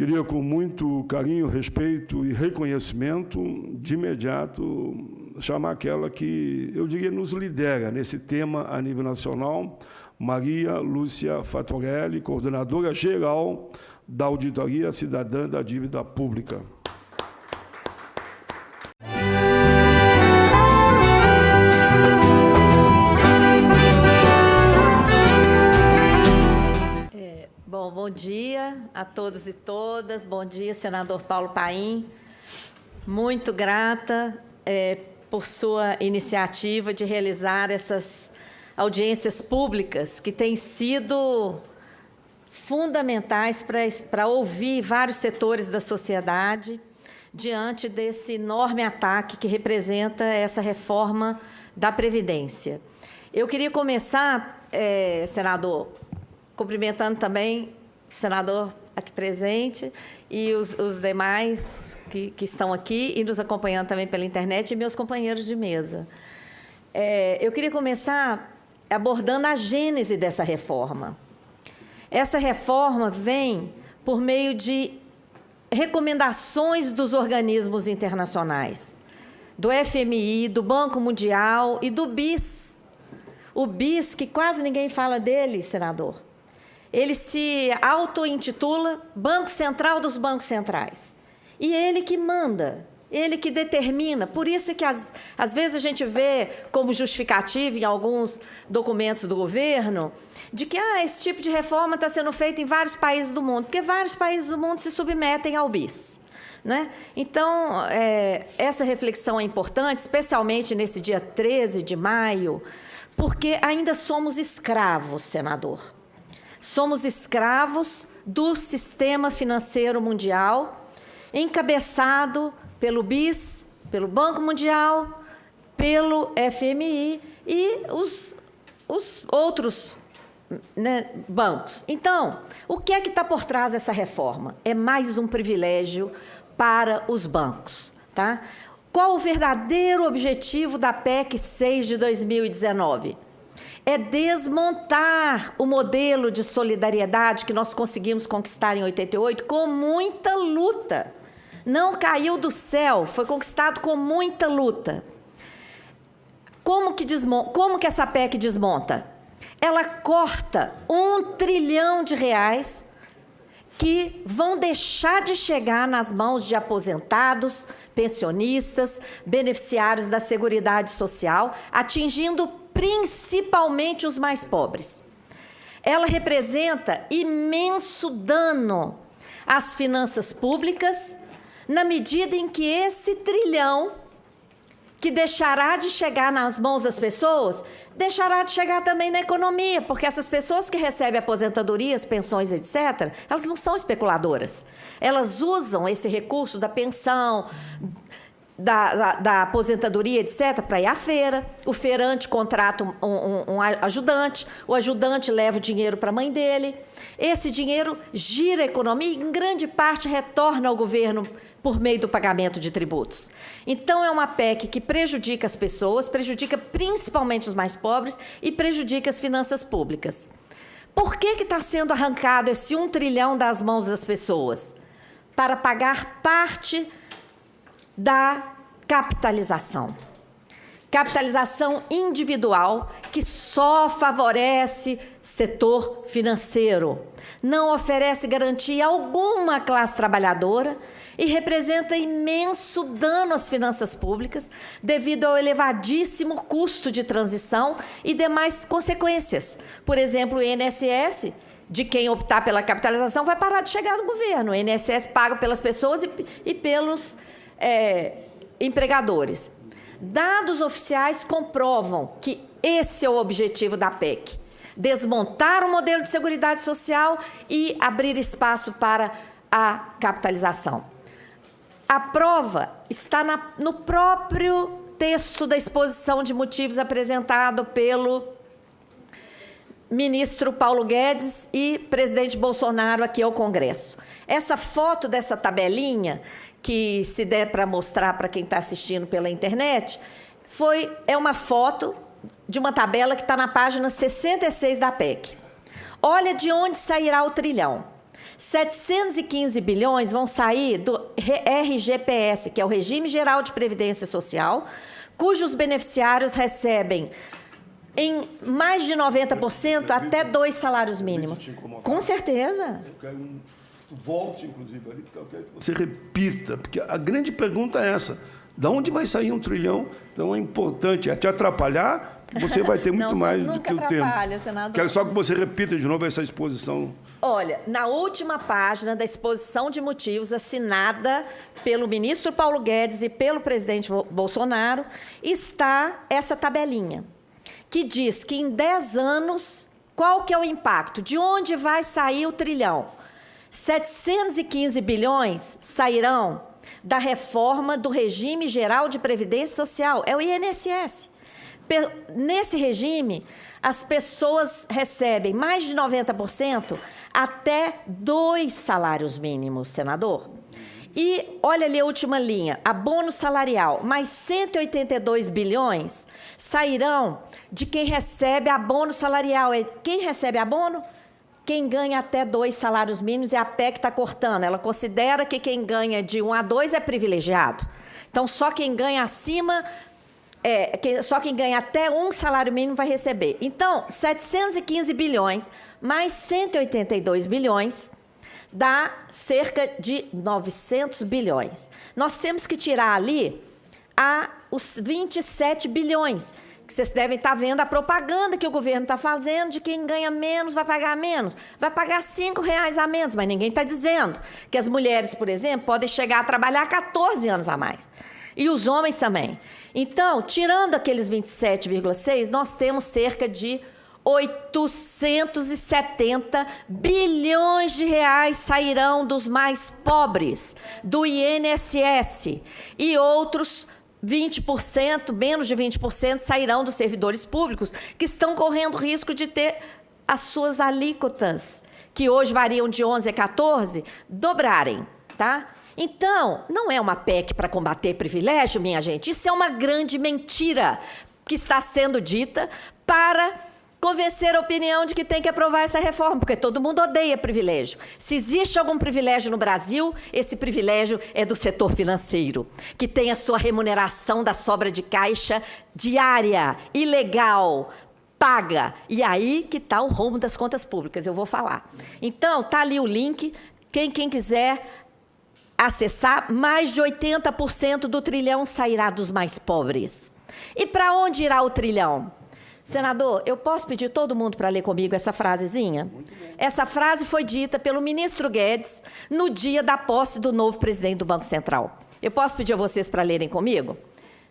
Queria, com muito carinho, respeito e reconhecimento, de imediato, chamar aquela que, eu diria, nos lidera nesse tema a nível nacional, Maria Lúcia Fatorelli, coordenadora geral da Auditoria Cidadã da Dívida Pública. A todos e todas. Bom dia, senador Paulo Paim. Muito grata é, por sua iniciativa de realizar essas audiências públicas que têm sido fundamentais para ouvir vários setores da sociedade diante desse enorme ataque que representa essa reforma da Previdência. Eu queria começar, é, senador, cumprimentando também senador aqui presente e os, os demais que, que, estão aqui e nos acompanhando também pela internet e meus companheiros de mesa. É, eu queria começar abordando a gênese dessa reforma. Essa reforma vem por meio de recomendações dos organismos internacionais, do FMI, do Banco Mundial e do BIS. O BIS, que quase ninguém fala dele, senador ele se auto-intitula Banco Central dos Bancos Centrais. E ele que manda, ele que determina. Por isso que, às, às vezes, a gente vê como justificativa em alguns documentos do governo de que ah, esse tipo de reforma está sendo feita em vários países do mundo, porque vários países do mundo se submetem ao BIS. Né? Então, é, essa reflexão é importante, especialmente nesse dia 13 de maio, porque ainda somos escravos, senador. Somos escravos do sistema financeiro mundial, encabeçado pelo BIS, pelo Banco Mundial, pelo FMI e os, os outros né, bancos. Então, o que é que está por trás dessa reforma? É mais um privilégio para os bancos. Tá? Qual o verdadeiro objetivo da PEC 6 de 2019? É desmontar o modelo de solidariedade que nós conseguimos conquistar em 88 com muita luta. Não caiu do céu, foi conquistado com muita luta. Como que, desmonta, como que essa PEC desmonta? Ela corta um trilhão de reais que vão deixar de chegar nas mãos de aposentados, pensionistas, beneficiários da Seguridade Social, atingindo principalmente os mais pobres. Ela representa imenso dano às finanças públicas, na medida em que esse trilhão que deixará de chegar nas mãos das pessoas, deixará de chegar também na economia, porque essas pessoas que recebem aposentadorias, pensões, etc., elas não são especuladoras. Elas usam esse recurso da pensão, da, da, da, aposentadoria, etc., para ir à feira. O feirante contrata um, um, um ajudante, o ajudante leva o dinheiro para a mãe dele. Esse dinheiro gira a economia e, em grande parte, retorna ao governo por meio do pagamento de tributos. Então, é uma PEC que prejudica as pessoas, prejudica principalmente os mais pobres e prejudica as finanças públicas. Por que está sendo arrancado esse um trilhão das mãos das pessoas? Para pagar parte da capitalização. Capitalização individual que só favorece setor financeiro, não oferece garantia alguma à classe trabalhadora e representa imenso dano às finanças públicas devido ao elevadíssimo custo de transição e demais consequências. Por exemplo, o INSS, de quem optar pela capitalização, vai parar de chegar no governo. O INSS paga pelas pessoas e, e pelos é, empregadores. Dados oficiais comprovam que esse é o objetivo da PEC: desmontar o modelo de seguridade social e abrir espaço para a capitalização. A prova está na, no próprio texto da exposição de motivos apresentado pelo ministro Paulo Guedes e presidente Bolsonaro aqui ao Congresso. Essa foto dessa tabelinha que se der para mostrar para quem está assistindo pela internet, foi, é uma foto de uma tabela que está na página 66 da PEC. Olha de onde sairá o trilhão. 715 bilhões vão sair do RGPS, que é o Regime Geral de Previdência Social, cujos beneficiários recebem em mais de 90% até dois salários mínimos. Com certeza. Volte, inclusive, ali, porque eu quero que você repita, porque a grande pergunta é essa. De onde vai sair um trilhão? Então é importante, é te atrapalhar, você vai ter muito Não, mais do que o tempo. Senador. Quero só que você repita de novo essa exposição. Olha, na última página da exposição de motivos assinada pelo ministro Paulo Guedes e pelo presidente Bolsonaro, está essa tabelinha que diz que em 10 anos, qual que é o impacto? De onde vai sair o trilhão? 715 bilhões sairão da reforma do regime geral de previdência social, é o INSS. Nesse regime, as pessoas recebem mais de 90% até dois salários mínimos, senador. E olha ali a última linha, abono salarial, mais 182 bilhões sairão de quem recebe abono salarial. Quem recebe abono? Quem ganha até dois salários mínimos é a PEC está cortando. Ela considera que quem ganha de um a dois é privilegiado. Então, só quem ganha acima, é, só quem ganha até um salário mínimo vai receber. Então, 715 bilhões mais 182 bilhões dá cerca de 900 bilhões. Nós temos que tirar ali a, os 27 bilhões, que vocês devem estar vendo a propaganda que o governo está fazendo de quem ganha menos vai pagar menos. Vai pagar cinco reais a menos, mas ninguém está dizendo que as mulheres, por exemplo, podem chegar a trabalhar 14 anos a mais. E os homens também. Então, tirando aqueles 27,6, nós temos cerca de 870 bilhões de reais sairão dos mais pobres, do INSS, e outros 20%, menos de 20%, sairão dos servidores públicos, que estão correndo risco de ter as suas alíquotas, que hoje variam de 11 a 14, dobrarem, tá? Então, não é uma PEC para combater privilégio, minha gente. Isso é uma grande mentira que está sendo dita para convencer a opinião de que tem que aprovar essa reforma, porque todo mundo odeia privilégio. Se existe algum privilégio no Brasil, esse privilégio é do setor financeiro, que tem a sua remuneração da sobra de caixa diária, ilegal, paga. E aí que está o rumo das contas públicas, eu vou falar. Então, tá ali o link, quem, quem quiser acessar, mais de 80% do trilhão sairá dos mais pobres. E para onde irá o trilhão? Senador, eu posso pedir todo mundo para ler comigo essa frasezinha? Essa frase foi dita pelo ministro Guedes no dia da posse do novo presidente do Banco Central. Eu posso pedir a vocês para lerem comigo?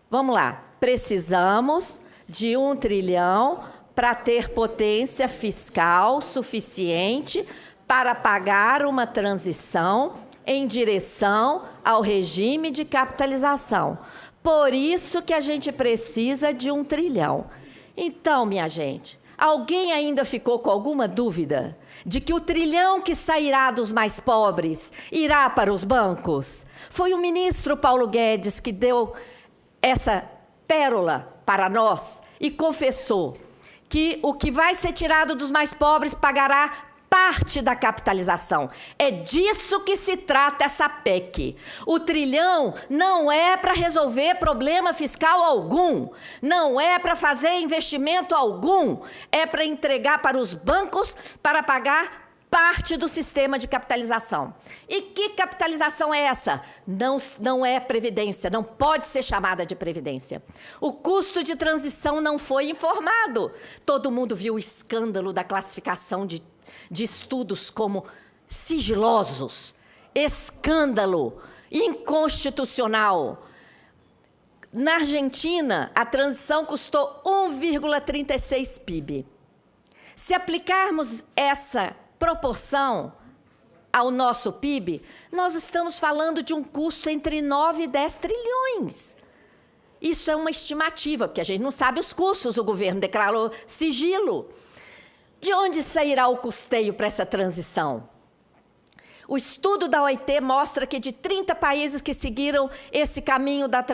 Vamos lá. Precisamos de um trilhão para ter potência fiscal suficiente para pagar uma transição em direção ao regime de capitalização. Por isso que a gente precisa de um trilhão. Então, minha gente, alguém ainda ficou com alguma dúvida de que o trilhão que sairá dos mais pobres irá para os bancos? Foi o ministro Paulo Guedes que deu essa pérola para nós e confessou que o que vai ser tirado dos mais pobres pagará parte da capitalização. É disso que se trata essa PEC. O trilhão não é para resolver problema fiscal algum, não é para fazer investimento algum, é para entregar para os bancos para pagar parte do sistema de capitalização. E que capitalização é essa? Não, não é previdência, não pode ser chamada de previdência. O custo de transição não foi informado. Todo mundo viu o escândalo da classificação de de estudos como sigilosos, escândalo, inconstitucional. Na Argentina, a transição custou 1,36 PIB. Se aplicarmos essa proporção ao nosso PIB, nós estamos falando de um custo entre 9 e 10 trilhões. Isso é uma estimativa, porque a gente não sabe os custos, o governo declarou sigilo. De onde sairá o custeio para essa transição? O estudo da OIT mostra que de 30 países que seguiram esse caminho da,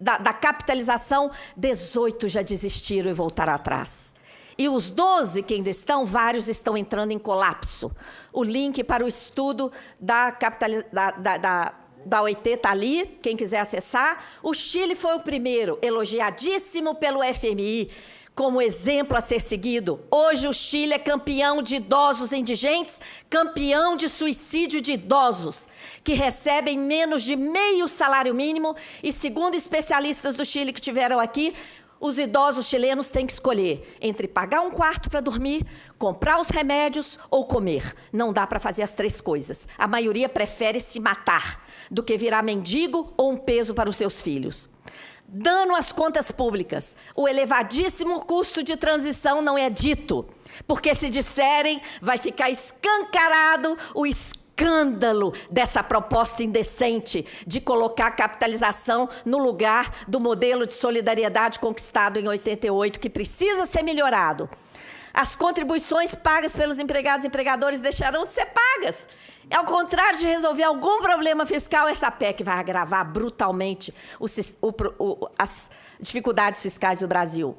da, da capitalização, 18 já desistiram e voltaram atrás. E os 12 que ainda estão, vários estão entrando em colapso. O link para o estudo da, da, da, da da OIT está ali, quem quiser acessar. O Chile foi o primeiro, elogiadíssimo pelo FMI, como exemplo a ser seguido. Hoje o Chile é campeão de idosos indigentes, campeão de suicídio de idosos, que recebem menos de meio salário mínimo e, segundo especialistas do Chile que tiveram aqui, os idosos chilenos têm que escolher entre pagar um quarto para dormir, comprar os remédios ou comer. Não dá para fazer as três coisas. A maioria prefere se matar do que virar mendigo ou um peso para os seus filhos. Dano às contas públicas. O elevadíssimo custo de transição não é dito, porque se disserem, vai ficar escancarado o escândalo dessa proposta indecente de colocar a capitalização no lugar do modelo de solidariedade conquistado em 88, que precisa ser melhorado. As contribuições pagas pelos empregados e empregadores deixarão de ser pagas. Ao contrário de resolver algum problema fiscal, essa PEC vai agravar brutalmente o, o, as dificuldades fiscais do Brasil.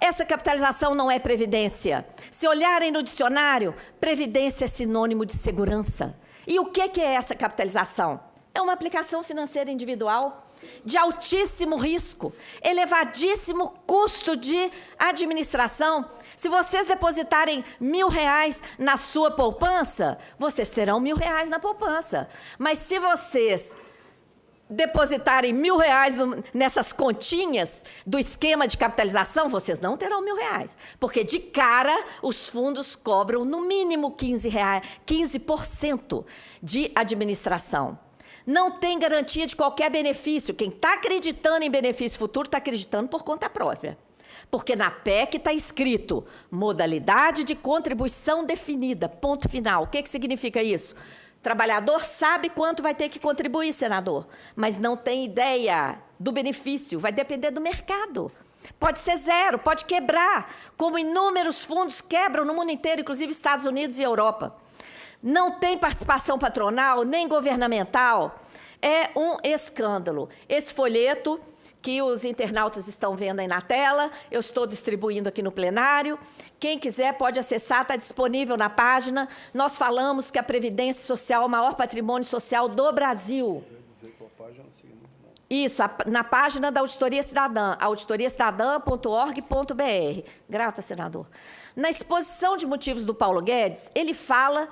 Essa capitalização não é previdência. Se olharem no dicionário, previdência é sinônimo de segurança. E o que é essa capitalização? É uma aplicação financeira individual de altíssimo risco, elevadíssimo custo de administração. Se vocês depositarem mil reais na sua poupança, vocês terão mil reais na poupança. Mas se vocês depositarem mil reais nessas continhas do esquema de capitalização, vocês não terão mil reais. Porque, de cara, os fundos cobram no mínimo 15%, reais, 15 de administração. Não tem garantia de qualquer benefício. Quem está acreditando em benefício futuro está acreditando por conta própria. Porque na PEC está escrito modalidade de contribuição definida, ponto final. O que, que significa isso? Trabalhador sabe quanto vai ter que contribuir, senador, mas não tem ideia do benefício, vai depender do mercado. Pode ser zero, pode quebrar, como inúmeros fundos quebram no mundo inteiro, inclusive Estados Unidos e Europa. Não tem participação patronal, nem governamental. É um escândalo. Esse folheto que os internautas estão vendo aí na tela, eu estou distribuindo aqui no plenário. Quem quiser pode acessar, está disponível na página. Nós falamos que a Previdência Social é o maior patrimônio social do Brasil. Isso, a, na página da Auditoria Cidadã, auditoriacidadã.org.br. Grata, senador. Na exposição de motivos do Paulo Guedes, ele fala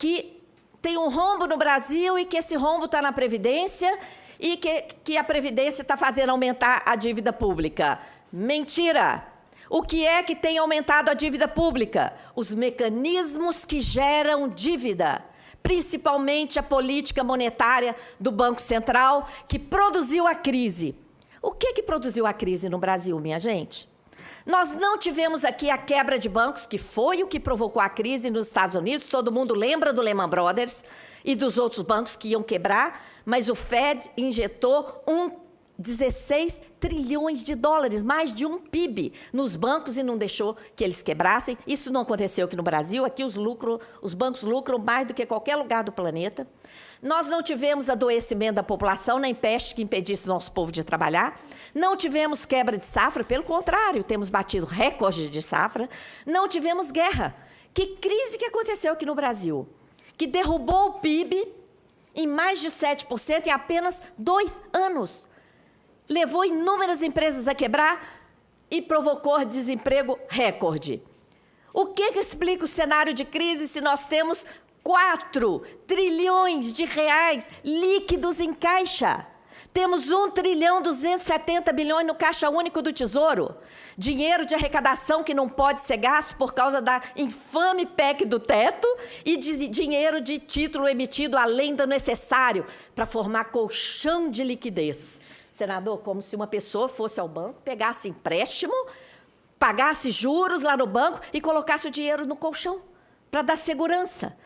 que tem um rombo no Brasil e que esse rombo está na Previdência e que, que a Previdência está fazendo aumentar a dívida pública. Mentira! O que é que tem aumentado a dívida pública? Os mecanismos que geram dívida, principalmente a política monetária do Banco Central, que produziu a crise. O que, que produziu a crise no Brasil, minha gente? Nós não tivemos aqui a quebra de bancos, que foi o que provocou a crise nos Estados Unidos. Todo mundo lembra do Lehman Brothers e dos outros bancos que iam quebrar mas o Fed injetou um 16 trilhões de dólares, mais de um PIB, nos bancos e não deixou que eles quebrassem. Isso não aconteceu aqui no Brasil. Aqui os, lucro, os bancos lucram mais do que qualquer lugar do planeta. Nós não tivemos adoecimento da população, nem peste que impedisse nosso povo de trabalhar. Não tivemos quebra de safra, pelo contrário, temos batido recorde de safra. Não tivemos guerra. Que crise que aconteceu aqui no Brasil? Que derrubou o PIB em mais de 7% em apenas dois anos. Levou inúmeras empresas a quebrar e provocou desemprego recorde. O que, que explica o cenário de crise se nós temos 4 trilhões de reais líquidos em caixa? Temos 1 trilhão 270 bilhões no caixa único do Tesouro. Dinheiro de arrecadação que não pode ser gasto por causa da infame PEC do teto e de dinheiro de título emitido além do necessário para formar colchão de liquidez. Senador, como se uma pessoa fosse ao banco, pegasse empréstimo, pagasse juros lá no banco e colocasse o dinheiro no colchão para dar segurança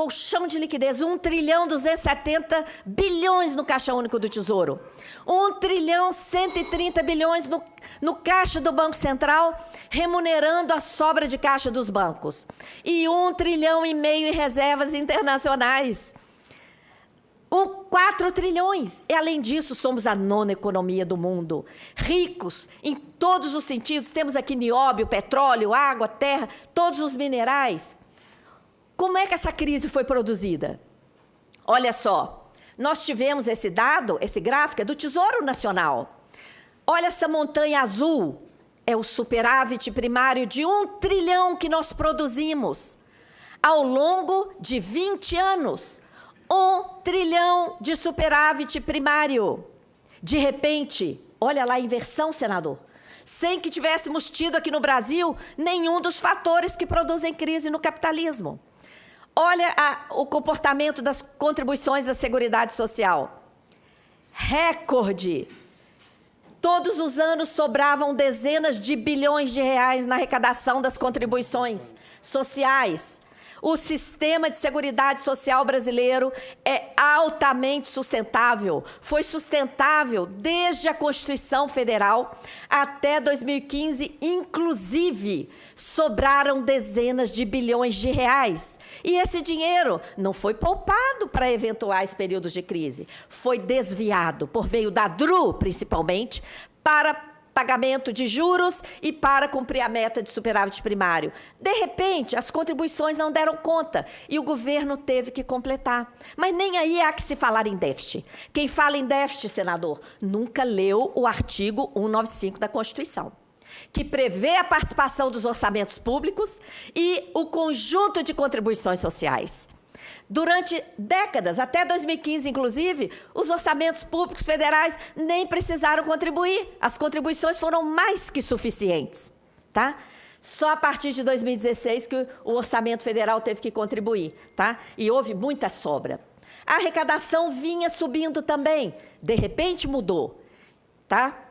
colchão de liquidez, 1 trilhão 270 bilhões no Caixa Único do Tesouro, 1 trilhão 130 bilhões no, no Caixa do Banco Central, remunerando a sobra de caixa dos bancos, e 1 trilhão e meio em reservas internacionais. 4 4 trilhões. E, além disso, somos a nona economia do mundo. Ricos em todos os sentidos. Temos aqui nióbio, petróleo, água, terra, todos os minerais. Como é que essa crise foi produzida? Olha só, nós tivemos esse dado, esse gráfico, é do Tesouro Nacional. Olha essa montanha azul, é o superávit primário de um trilhão que nós produzimos ao longo de 20 anos. Um trilhão de superávit primário. De repente, olha lá a inversão, senador. Sem que tivéssemos tido aqui no Brasil nenhum dos fatores que produzem crise no capitalismo. Olha a, o comportamento das contribuições da Seguridade Social. Recorde Todos os anos sobravam dezenas de bilhões de reais na arrecadação das contribuições sociais. O sistema de seguridade social brasileiro é altamente sustentável. Foi sustentável desde a Constituição Federal até 2015, inclusive sobraram dezenas de bilhões de reais. E esse dinheiro não foi poupado para eventuais períodos de crise, foi desviado por meio da DRU, principalmente, para pagamento de juros e para cumprir a meta de superávit primário. De repente, as contribuições não deram conta e o governo teve que completar. Mas nem aí há que se falar em déficit. Quem fala em déficit, senador, nunca leu o artigo 195 da Constituição que prevê a participação dos orçamentos públicos e o conjunto de contribuições sociais. Durante décadas, até 2015, inclusive, os orçamentos públicos federais nem precisaram contribuir. As contribuições foram mais que suficientes. Tá? Só a partir de 2016 que o orçamento federal teve que contribuir. Tá? E houve muita sobra. A arrecadação vinha subindo também. De repente mudou. Tá?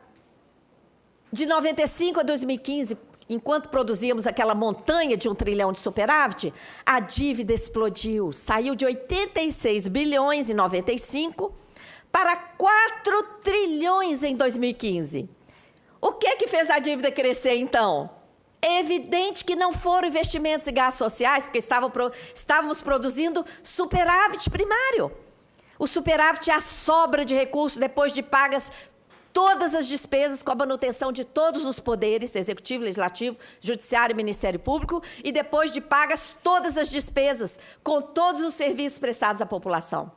De 95 a 2015, enquanto produzíamos aquela montanha de um trilhão de superávit, a dívida explodiu, saiu de 86 bilhões em 95 para 4 trilhões em 2015. O que que fez a dívida crescer então? É evidente que não foram investimentos e gastos sociais, porque estávamos produzindo superávit primário. O superávit é a sobra de recursos depois de pagas todas as despesas com a manutenção de todos os poderes, executivo, legislativo, judiciário e Ministério Público, e depois de pagas todas as despesas com todos os serviços prestados à população.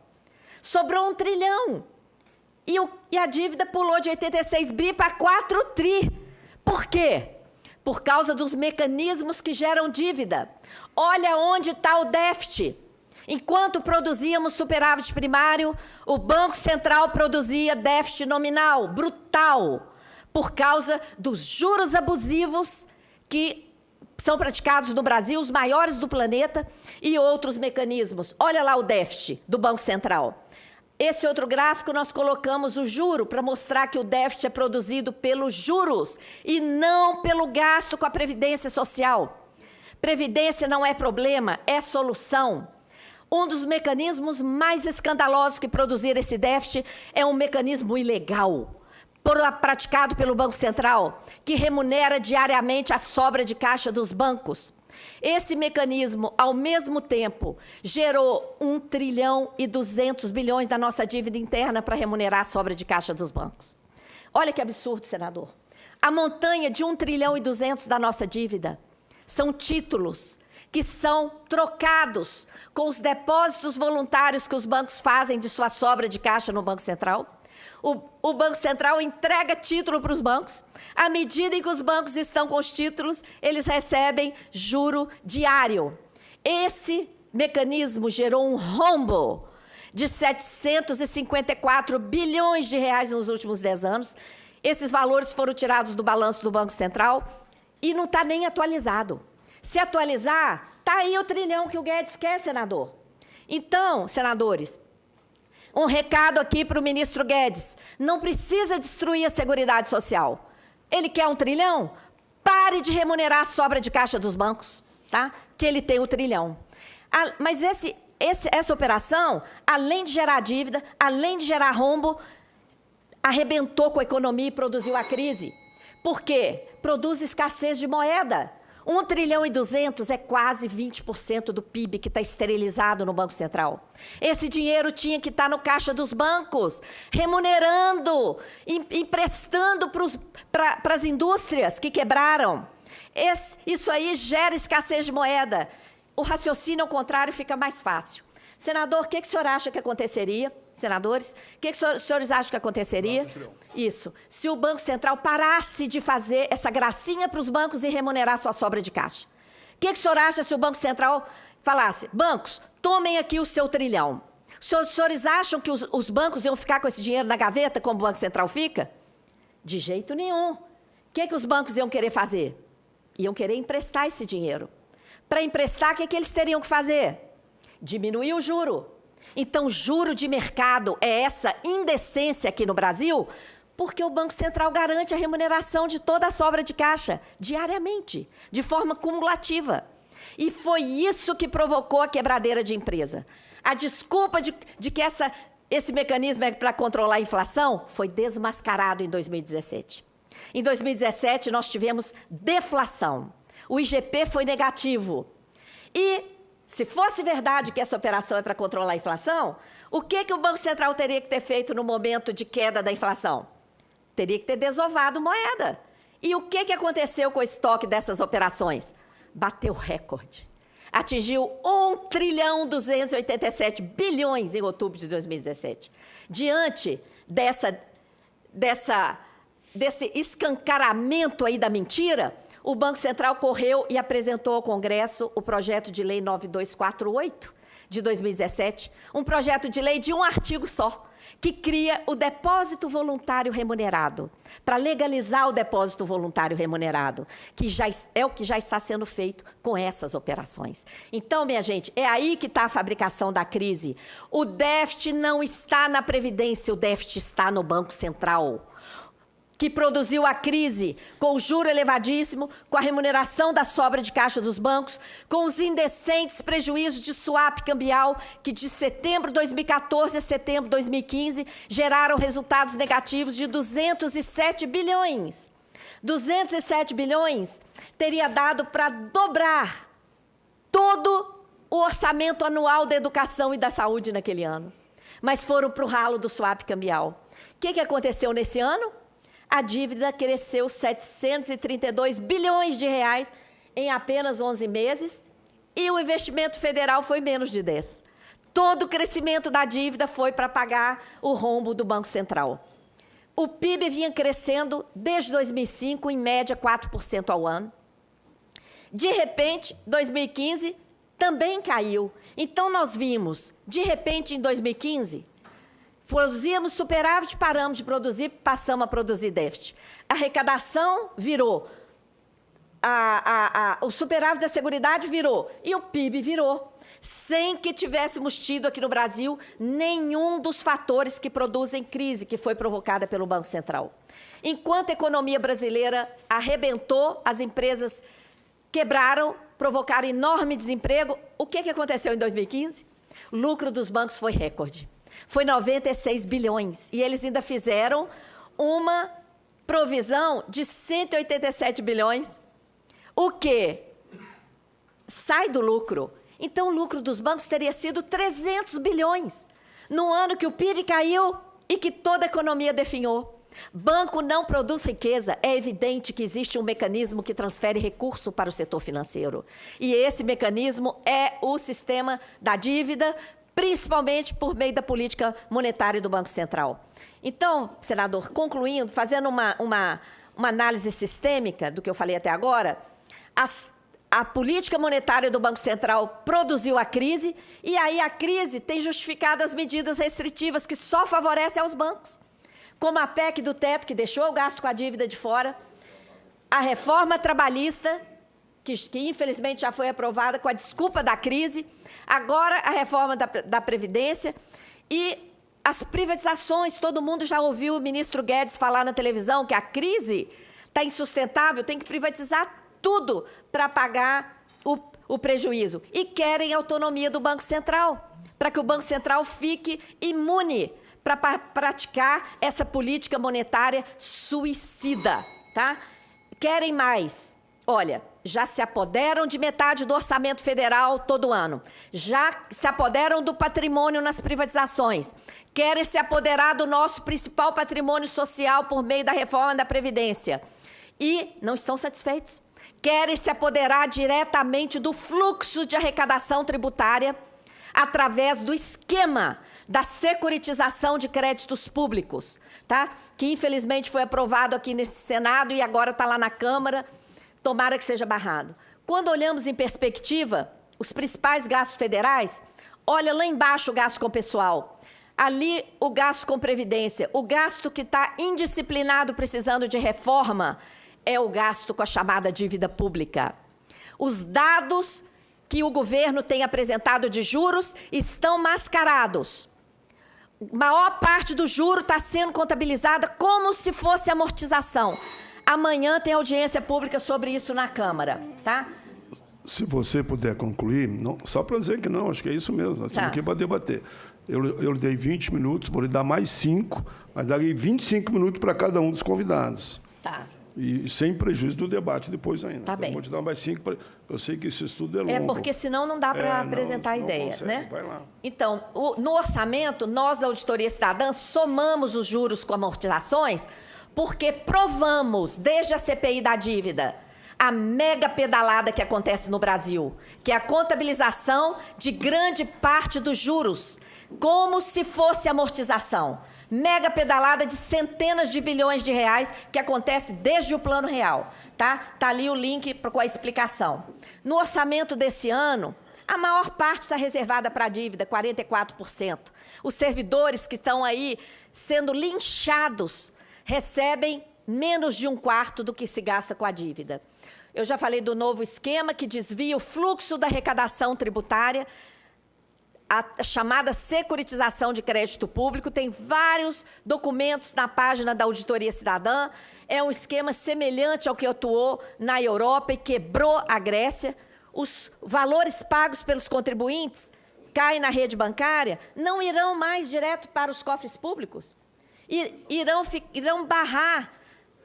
Sobrou um trilhão. E, o, e a dívida pulou de 86 bi para 4 tri. Por quê? Por causa dos mecanismos que geram dívida. Olha onde está o déficit. Enquanto produzíamos superávit primário, o Banco Central produzia déficit nominal brutal por causa dos juros abusivos que são praticados no Brasil, os maiores do planeta, e outros mecanismos. Olha lá o déficit do Banco Central. Esse outro gráfico nós colocamos o juro para mostrar que o déficit é produzido pelos juros e não pelo gasto com a previdência social. Previdência não é problema, é solução. Um dos mecanismos mais escandalosos que produzir esse déficit é um mecanismo ilegal, praticado pelo Banco Central, que remunera diariamente a sobra de caixa dos bancos. Esse mecanismo, ao mesmo tempo, gerou 1 trilhão e 200 bilhões da nossa dívida interna para remunerar a sobra de caixa dos bancos. Olha que absurdo, senador. A montanha de 1 trilhão e 200 da nossa dívida são títulos que são trocados com os depósitos voluntários que os bancos fazem de sua sobra de caixa no Banco Central. O, o, Banco Central entrega título para os bancos. À medida em que os bancos estão com os títulos, eles recebem juro diário. Esse mecanismo gerou um rombo de 754 bilhões de reais nos últimos 10 anos. Esses valores foram tirados do balanço do Banco Central e não está nem atualizado se atualizar, está aí o trilhão que o Guedes quer, senador. Então, senadores, um recado aqui para o ministro Guedes. Não precisa destruir a Seguridade Social. Ele quer um trilhão? Pare de remunerar a sobra de caixa dos bancos, tá? Que ele tem o trilhão. mas esse, esse, essa operação, além de gerar dívida, além de gerar rombo, arrebentou com a economia e produziu a crise. Por quê? Produz escassez de moeda. 1 trilhão e 200 é quase 20% do PIB que está esterilizado no Banco Central. Esse dinheiro tinha que estar tá no caixa dos bancos, remunerando, em, emprestando para as indústrias que quebraram. Esse, isso aí gera escassez de moeda. O raciocínio ao contrário fica mais fácil. Senador, o que, que o senhor acha que aconteceria? Senadores, o que, que os senhores acham que aconteceria? Isso. Se o Banco Central parasse de fazer essa gracinha para os bancos e remunerar sua sobra de caixa. O que, que o senhor acha se o Banco Central falasse, bancos, tomem aqui o seu trilhão. Os senhores acham que os, os bancos iam ficar com esse dinheiro na gaveta, como o Banco Central fica? De jeito nenhum. O que, que os bancos iam querer fazer? Iam querer emprestar esse dinheiro. Para emprestar, o que, que eles teriam que fazer? Diminuir o juro. Então, juro de mercado é essa indecência aqui no Brasil, porque o Banco Central garante a remuneração de toda a sobra de caixa, diariamente, de forma cumulativa. E foi isso que provocou a quebradeira de empresa. A desculpa de, de que essa, esse mecanismo é para controlar a inflação foi desmascarado em 2017. Em 2017, nós tivemos deflação. O IGP foi negativo. E se fosse verdade que essa operação é para controlar a inflação, o que, que o Banco Central teria que ter feito no momento de queda da inflação? Teria que ter desovado moeda. E o que, que aconteceu com o estoque dessas operações? Bateu recorde. Atingiu 1 trilhão 287 bilhões em outubro de 2017. Diante dessa, dessa, desse escancaramento aí da mentira, o Banco Central correu e apresentou ao Congresso o projeto de lei 9248 de 2017, um projeto de lei de um artigo só, que cria o depósito voluntário remunerado, para legalizar o depósito voluntário remunerado, que já é o que já está sendo feito com essas operações. Então, minha gente, é aí que está a fabricação da crise. O déficit não está na Previdência, o déficit está no Banco Central que produziu a crise, com o juro elevadíssimo, com a remuneração da sobra de caixa dos bancos, com os indecentes prejuízos de swap cambial, que de setembro de 2014 a setembro de 2015 geraram resultados negativos de 207 bilhões. 207 bilhões teria dado para dobrar todo o orçamento anual da educação e da saúde naquele ano. Mas foram para o ralo do swap cambial. O que, que aconteceu nesse ano? A dívida cresceu 732 bilhões de reais em apenas 11 meses e o investimento federal foi menos de 10. Todo o crescimento da dívida foi para pagar o rombo do Banco Central. O PIB vinha crescendo desde 2005, em média 4% ao ano. De repente, 2015 também caiu. Então, nós vimos, de repente, em 2015, Produzíamos superávit, paramos de produzir, passamos a produzir déficit. A arrecadação virou. A, a, a, o superávit da Seguridade virou. E o PIB virou. Sem que tivéssemos tido aqui no Brasil nenhum dos fatores que produzem crise que foi provocada pelo Banco Central. Enquanto a economia brasileira arrebentou, as empresas quebraram, provocaram enorme desemprego, o que, que aconteceu em 2015? O lucro dos bancos foi recorde foi 96 bilhões. E eles ainda fizeram uma provisão de 187 bilhões, o que sai do lucro. Então, o lucro dos bancos teria sido 300 bilhões, no ano que o PIB caiu e que toda a economia definhou. Banco não produz riqueza. É evidente que existe um mecanismo que transfere recurso para o setor financeiro. E esse mecanismo é o sistema da dívida principalmente por meio da política monetária do Banco Central. Então, senador, concluindo, fazendo uma, uma, uma análise sistêmica do que eu falei até agora, as, a política monetária do Banco Central produziu a crise e aí a crise tem justificado as medidas restritivas que só favorecem aos bancos, como a PEC do teto, que deixou o gasto com a dívida de fora, a reforma trabalhista, que, que infelizmente já foi aprovada com a desculpa da crise, Agora a reforma da, da Previdência e as privatizações. Todo mundo já ouviu o ministro Guedes falar na televisão que a crise está insustentável, tem que privatizar tudo para pagar o, o prejuízo. E querem autonomia do Banco Central, para que o Banco Central fique imune para praticar essa política monetária suicida. Tá? Querem mais. Olha, já se apoderam de metade do orçamento federal todo ano, já se apoderam do patrimônio nas privatizações, querem se apoderar do nosso principal patrimônio social por meio da reforma da Previdência e não estão satisfeitos. Querem se apoderar diretamente do fluxo de arrecadação tributária através do esquema da securitização de créditos públicos, tá? que infelizmente foi aprovado aqui nesse Senado e agora está lá na Câmara, tomara que seja barrado. Quando olhamos em perspectiva, os principais gastos federais, olha lá embaixo o gasto com pessoal, ali o gasto com previdência, o gasto que está indisciplinado precisando de reforma é o gasto com a chamada dívida pública. Os dados que o governo tem apresentado de juros estão mascarados maior parte do juro está sendo contabilizada como se fosse amortização. Amanhã tem audiência pública sobre isso na Câmara, tá? Se você puder concluir, não, só para dizer que não, acho que é isso mesmo, nós tá. aqui para debater. Eu, eu dei 20 minutos, vou lhe dar mais 5, mas darei 25 minutos para cada um dos convidados. Tá. E sem prejuízo do debate depois ainda. Tá então, bem. Vou te dar mais cinco. Pra... Eu sei que esse estudo é, é longo. É, porque senão não dá para é, apresentar não, a ideia, consegue. né? Vai lá. Então, o, no orçamento, nós da Auditoria Cidadã somamos os juros com amortizações porque provamos, desde a CPI da dívida, a mega pedalada que acontece no Brasil, que é a contabilização de grande parte dos juros, como se fosse amortização mega pedalada de centenas de bilhões de reais que acontece desde o Plano Real. Tá, tá ali o link com a explicação. No orçamento desse ano, a maior parte está reservada para a dívida, 44%. Os servidores que estão aí sendo linchados recebem menos de um quarto do que se gasta com a dívida. Eu já falei do novo esquema que desvia o fluxo da arrecadação tributária a chamada securitização de crédito público, tem vários documentos na página da Auditoria Cidadã. É um esquema semelhante ao que atuou na Europa e quebrou a Grécia. Os valores pagos pelos contribuintes caem na rede bancária, não irão mais direto para os cofres públicos. Irão, irão barrar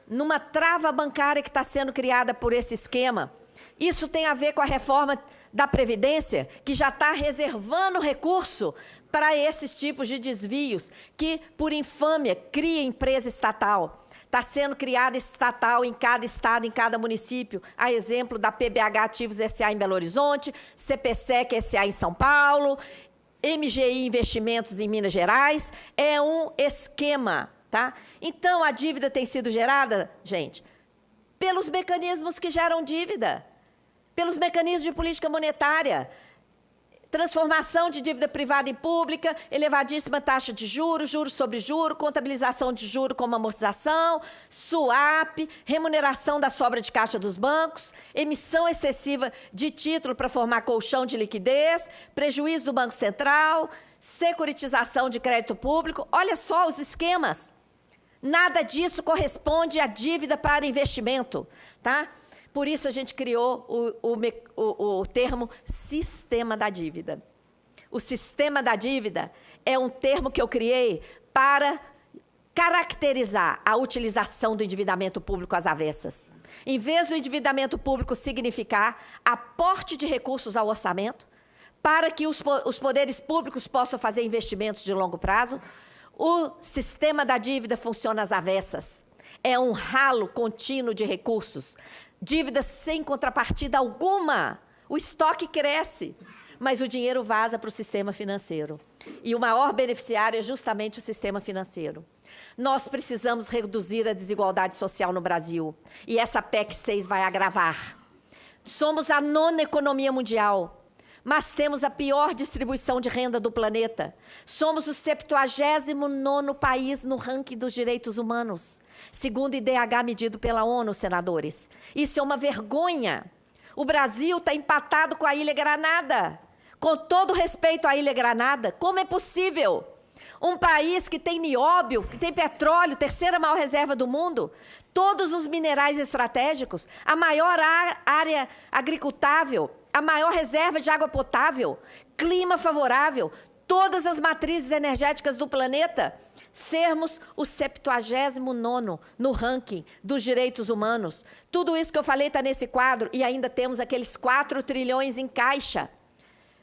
numa trava bancária que está sendo criada por esse esquema. Isso tem a ver com a reforma da Previdência, que já está reservando recurso para esses tipos de desvios, que, por infâmia, cria empresa estatal. Está sendo criada estatal em cada estado, em cada município, a exemplo da PBH Ativos SA em Belo Horizonte, CPSEC SA em São Paulo, MGI Investimentos em Minas Gerais. É um esquema, tá? Então, a dívida tem sido gerada, gente, pelos mecanismos que geram dívida pelos mecanismos de política monetária, transformação de dívida privada em pública, elevadíssima taxa de juros, juros sobre juros, contabilização de juros como amortização, swap, remuneração da sobra de caixa dos bancos, emissão excessiva de título para formar colchão de liquidez, prejuízo do Banco Central, securitização de crédito público. Olha só os esquemas. Nada disso corresponde à dívida para investimento, tá? Por isso a gente criou o, o, o, o termo sistema da dívida. O sistema da dívida é um termo que eu criei para caracterizar a utilização do endividamento público às avessas. Em vez do endividamento público significar aporte de recursos ao orçamento, para que os, os poderes públicos possam fazer investimentos de longo prazo, o sistema da dívida funciona às avessas. É um ralo contínuo de recursos, dívidas sem contrapartida alguma. O estoque cresce, mas o dinheiro vaza para o sistema financeiro. E o maior beneficiário é justamente o sistema financeiro. Nós precisamos reduzir a desigualdade social no Brasil. E essa PEC 6 vai agravar. Somos a nona economia mundial, mas temos a pior distribuição de renda do planeta. Somos o 79º país no ranking dos direitos humanos segundo o IDH medido pela ONU, senadores. Isso é uma vergonha. O Brasil está empatado com a Ilha Granada. Com todo respeito à Ilha Granada, como é possível? Um país que tem nióbio, que tem petróleo, terceira maior reserva do mundo, todos os minerais estratégicos, a maior área agricultável, a maior reserva de água potável, clima favorável, todas as matrizes energéticas do planeta sermos o 79 no ranking dos direitos humanos. Tudo isso que eu falei está nesse quadro e ainda temos aqueles 4 trilhões em caixa.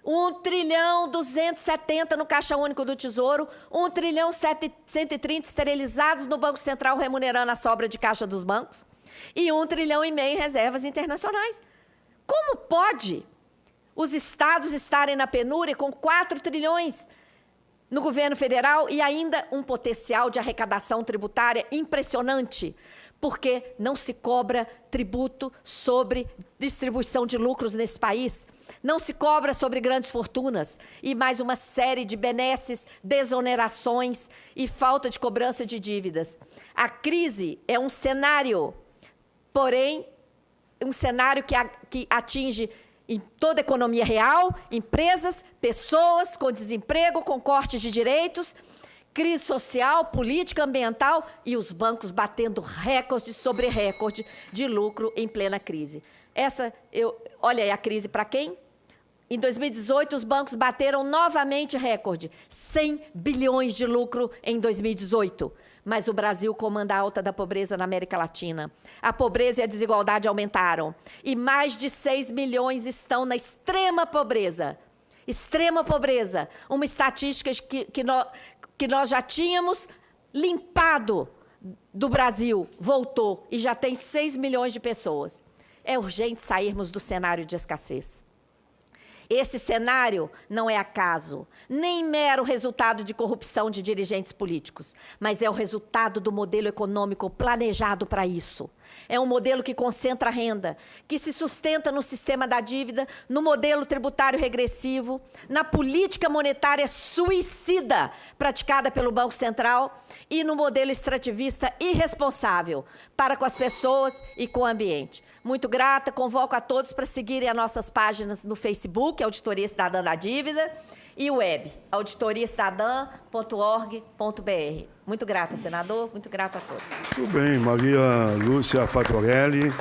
1 trilhão 270 no Caixa Único do Tesouro, 1 trilhão 130 esterilizados no Banco Central remunerando a sobra de caixa dos bancos e 1 trilhão e meio em reservas internacionais. Como pode os estados estarem na penúria com 4 trilhões no governo federal e ainda um potencial de arrecadação tributária impressionante, porque não se cobra tributo sobre distribuição de lucros nesse país, não se cobra sobre grandes fortunas e mais uma série de benesses, desonerações e falta de cobrança de dívidas. A crise é um cenário, porém, um cenário que, atinge em toda a economia real, empresas, pessoas com desemprego, com cortes de direitos, crise social, política ambiental e os bancos batendo recorde sobre recorde de lucro em plena crise. Essa, eu, olha aí a crise para quem? Em 2018, os bancos bateram novamente recorde, 100 bilhões de lucro em 2018 mas o Brasil comanda a alta da pobreza na América Latina. A pobreza e a desigualdade aumentaram. E mais de 6 milhões estão na extrema pobreza. Extrema pobreza. Uma estatística que, que, nós, que nós já tínhamos limpado do Brasil, voltou e já tem 6 milhões de pessoas. É urgente sairmos do cenário de escassez. Esse cenário não é acaso, nem mero resultado de corrupção de dirigentes políticos, mas é o resultado do modelo econômico planejado para isso. É um modelo que concentra renda, que se sustenta no sistema da dívida, no modelo tributário regressivo, na política monetária suicida praticada pelo Banco Central e no modelo extrativista irresponsável para com as pessoas e com o ambiente. Muito grata, convoco a todos para seguirem as nossas páginas no Facebook, Auditoria Cidadã da Dívida, e web, auditoriacidadã.org.br. Muito grata, senador, muito grata a todos. Muito bem, Maria Lúcia Fatorelli.